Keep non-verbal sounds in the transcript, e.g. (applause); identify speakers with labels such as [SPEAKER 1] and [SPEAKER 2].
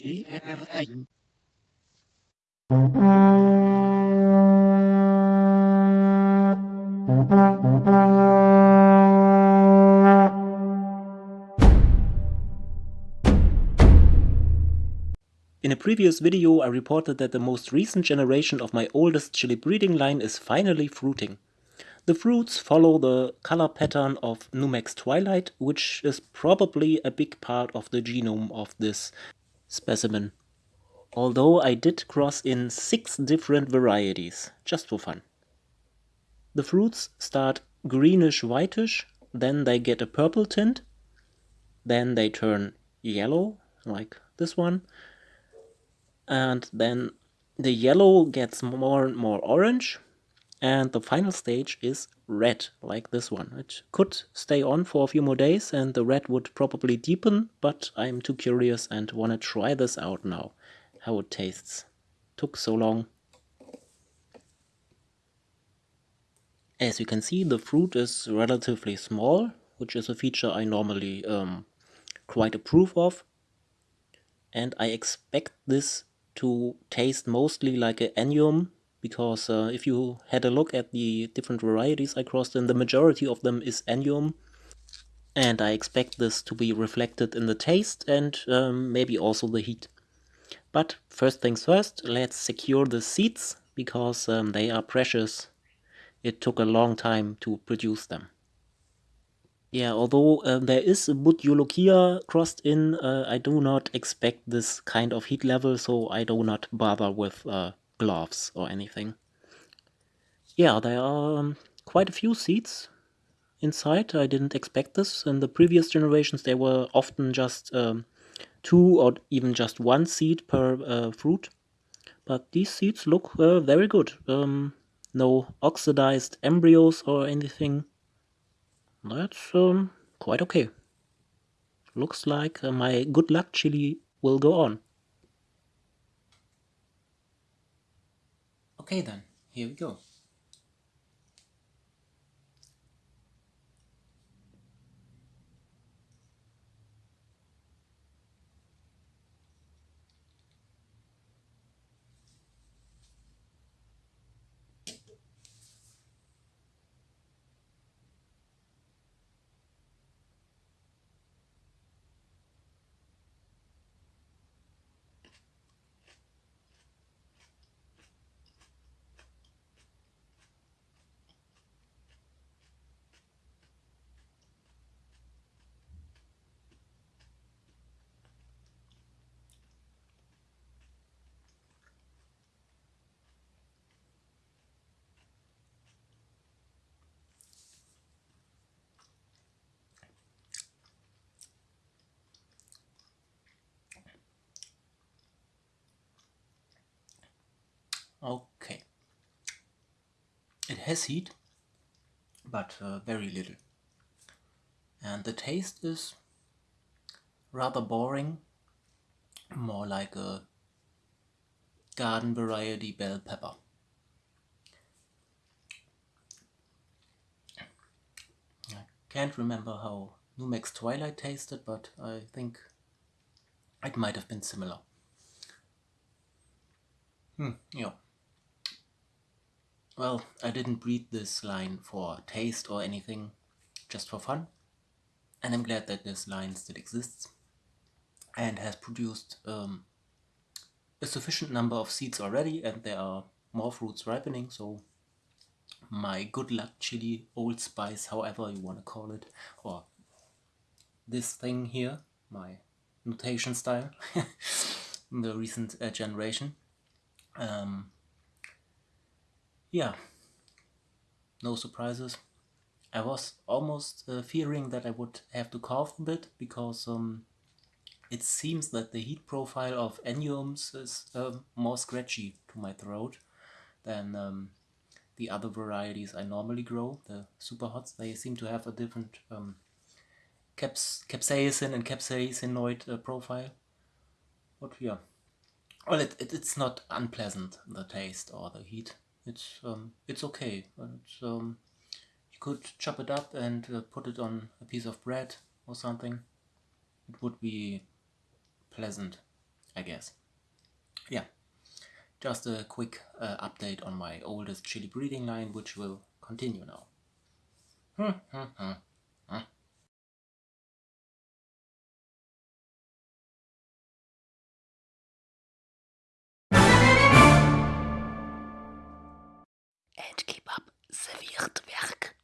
[SPEAKER 1] In a previous video I reported that the most recent generation of my oldest chili breeding line is finally fruiting. The fruits follow the color pattern of Numex Twilight, which is probably a big part of the genome of this specimen. Although I did cross in six different varieties, just for fun. The fruits start greenish whitish, then they get a purple tint, then they turn yellow, like this one, and then the yellow gets more and more orange, and the final stage is red, like this one. It could stay on for a few more days and the red would probably deepen, but I'm too curious and want to try this out now, how it tastes. Took so long. As you can see, the fruit is relatively small, which is a feature I normally um, quite approve of. And I expect this to taste mostly like an annuum, because uh, if you had a look at the different varieties I crossed in, the majority of them is annuum. And I expect this to be reflected in the taste and um, maybe also the heat. But first things first, let's secure the seeds, because um, they are precious it took a long time to produce them. Yeah, although uh, there is a Bhut Jolokia crossed in, uh, I do not expect this kind of heat level, so I do not bother with uh, gloves or anything. Yeah, there are um, quite a few seeds inside. I didn't expect this. In the previous generations, there were often just um, two or even just one seed per uh, fruit. But these seeds look uh, very good. Um, no oxidized embryos or anything. That's um, quite okay. Looks like uh, my good luck chili will go on. Okay then, here we go. Okay. It has heat, but uh, very little. And the taste is rather boring, more like a garden variety bell pepper. I can't remember how Numex Twilight tasted, but I think it might have been similar. Hmm, yeah. Well, I didn't breed this line for taste or anything, just for fun. And I'm glad that this line still exists and has produced um, a sufficient number of seeds already and there are more fruits ripening, so my good luck chili, old spice, however you want to call it, or this thing here, my notation style, in (laughs) the recent uh, generation. Um, yeah, no surprises. I was almost uh, fearing that I would have to cough a bit because um, it seems that the heat profile of annuums is uh, more scratchy to my throat than um, the other varieties I normally grow, the super hots. They seem to have a different um, caps capsaicin and capsaicinoid uh, profile. But yeah, well, it, it, it's not unpleasant, the taste or the heat it's um, it's okay. It's, um, you could chop it up and uh, put it on a piece of bread or something. It would be pleasant. I guess. Yeah, just a quick uh, update on my oldest chili breeding line, which will continue now.
[SPEAKER 2] And keep